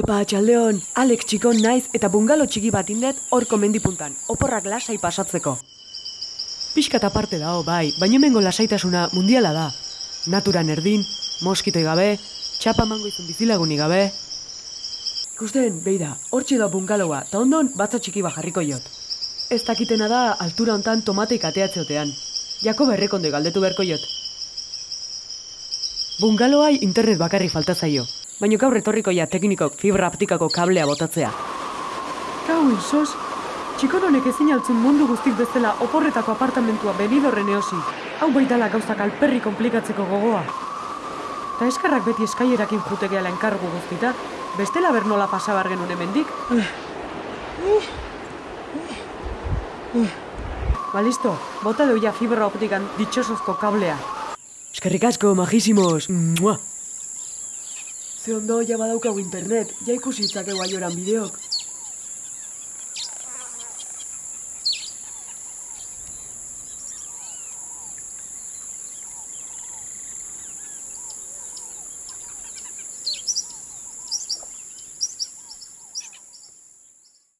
Apa, txaldeon, Alex txikon naiz eta bungalo txiki bat indet horko mendipuntan, oporrak lasai pasatzeko. Piskat aparte dao, bai, baino hemengo lasaitasuna mundiala da. Naturan erdin, moskitoi gabe, txapa mango izun bizilagunik gabe. Ikusten, beida, hortxe da bungaloa, eta ondon batza txiki bat jarriko jot. Ez dakitena da altura hontan tomateik ateatzeotean. Jako berrekondo galdetu beharko jot. Bungaloai internet bakarri falta zaio, baino gaur etorriko ja teknikok fibra aptikako kablea botatzea. Gau, sos, txikon honek ezin altzun mundu guztik bezala oporretako apartamentua benidorren eosi. Hau baitala gauzak alperri komplikatzeko gogoa. Ta eskarrak beti eskailerakin jutegeala enkargu guztita, bestela bernola pasabar genuen hemendik. Ba, listo, bota doia fibra optikan ditxosozko kablea. Eskerrik asko, majisimos! Mua! Ze ondo ja badaukagu internet, ja ikusi itzakegu aioran bideok.